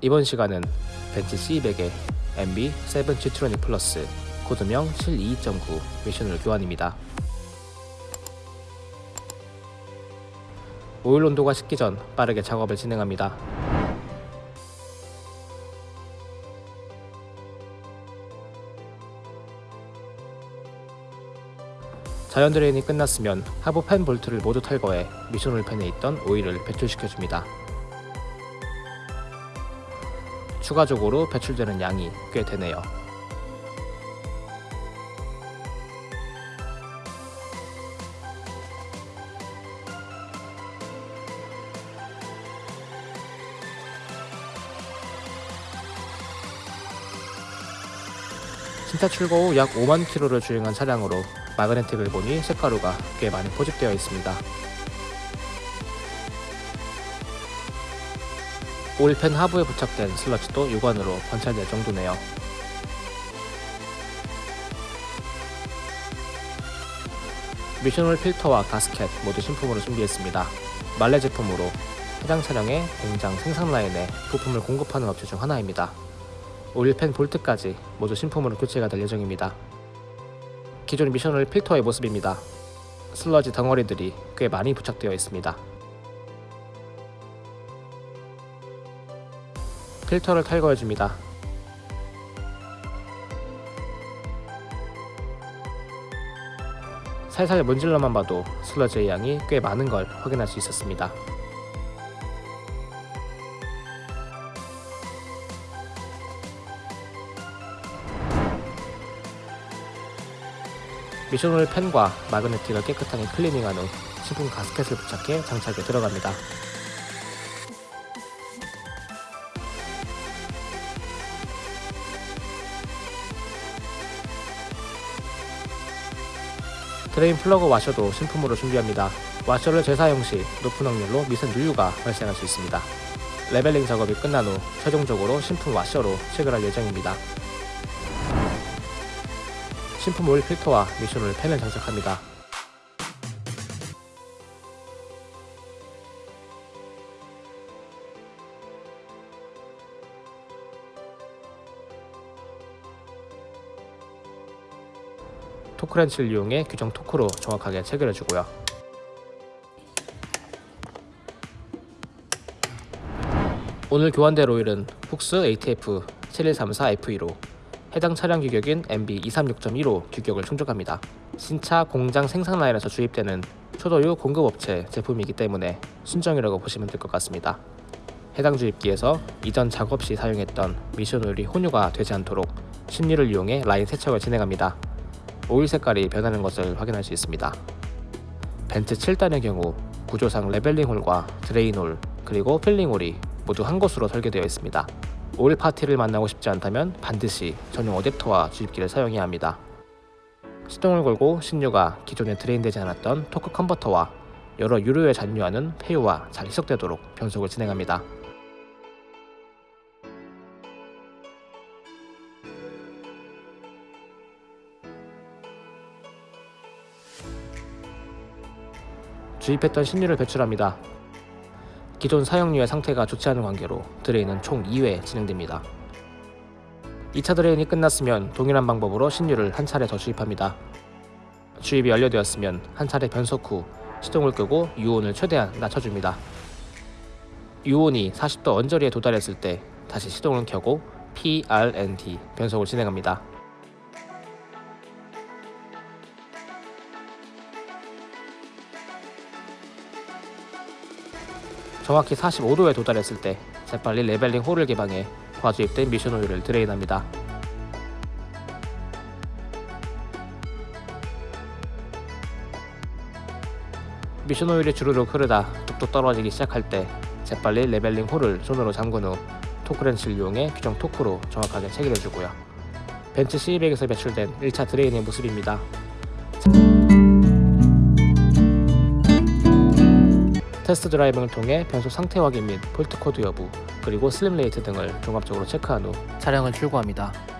이번 시간은 벤츠 C200의 MB7 G트로닉 플러스 코드명 722.9 미션을 교환입니다. 오일 온도가 식기 전 빠르게 작업을 진행합니다. 자연 drain이 끝났으면 하부 팬 볼트를 모두 탈거해 미션 오일팬에 있던 오일을 배출시켜줍니다. 추가적으로 배출되는 양이 꽤 되네요. 신차 출고 후 약 5만 킬로를 주행한 차량으로 마그네틱을 보니 색가루가 꽤 많이 포집되어 있습니다. 오일팬 하부에 부착된 슬러지도 유관으로 관찰될 정도네요. 미션홀 필터와 가스켓 모두 신품으로 준비했습니다. 말레 제품으로 해당 차량의 공장 생산 라인에 부품을 공급하는 업체 중 하나입니다. 오일팬 볼트까지 모두 신품으로 교체가 될 예정입니다. 기존 미션홀 필터의 모습입니다. 슬러지 덩어리들이 꽤 많이 부착되어 있습니다. 필터를 탈거해 줍니다. 살살 문질러만 봐도 슬러지의 양이 꽤 많은 걸 확인할 수 있었습니다. 미션홀 펜과 마그네틱을 깨끗하게 클리닝한 후 신품 가스켓을 부착해 장착에 들어갑니다. drain 플러그 와셔도 신품으로 준비합니다. 와셔를 재사용 시 높은 확률로 미세 누유가 발생할 수 있습니다. leveling 작업이 끝난 후 최종적으로 신품 와셔로 체결할 예정입니다. 신품 오일 필터와 미션 오일 팬을 장착합니다. 토크렌치를 이용해 규정 토크로 정확하게 체결해 주고요. 오늘 교환될 오일은 훅스 ATF 7134F2로 해당 차량 규격인 MB 236.15 규격을 충족합니다. 신차 공장 생산 라인에서 주입되는 초도유 공급업체 제품이기 때문에 순정이라고 보시면 될 것 같습니다. 해당 주입기에서 이전 작업 시 사용했던 미션 오일이 혼유가 되지 않도록 신유를 이용해 라인 세척을 진행합니다. 오일 색깔이 변하는 것을 확인할 수 있습니다. 벤츠 7단의 경우 구조상 leveling hole과 drain hole 그리고 filling hole이 모두 한 곳으로 설계되어 있습니다. 오일 파티를 만나고 싶지 않다면 반드시 전용 어댑터와 주입기를 사용해야 합니다. 시동을 걸고 신유가 기존에 drain되지 않았던 토크 컨버터와 여러 유로에 잔류하는 폐유와 잘 희석되도록 변속을 진행합니다. 주입했던 신유를 배출합니다. 기존 사용유의 상태가 좋지 않은 관계로 drain은 총 2회 진행됩니다. 2차 drain이 끝났으면 동일한 방법으로 신유를 한 차례 더 주입합니다. 주입이 완료되었으면 한 차례 변속 후 시동을 끄고 유온을 최대한 낮춰줍니다. 유온이 40도 언저리에 도달했을 때 다시 시동을 켜고 PRND 변속을 진행합니다. 정확히 45도에 도달했을 때 재빨리 leveling hole을 개방해 과주입된 미션 오일을 drain합니다. 미션 오일이 주르륵 흐르다 뚝뚝 떨어지기 시작할 때 재빨리 leveling hole을 손으로 잠근 후 토크렌치를 이용해 규정 토크로 정확하게 체결해주고요. 벤츠 C200에서 배출된 1차 drain의 모습입니다. test driving을 통해 변속 상태 확인 및 fault code 여부 그리고 slip rate 등을 종합적으로 체크한 후 차량을 출고합니다.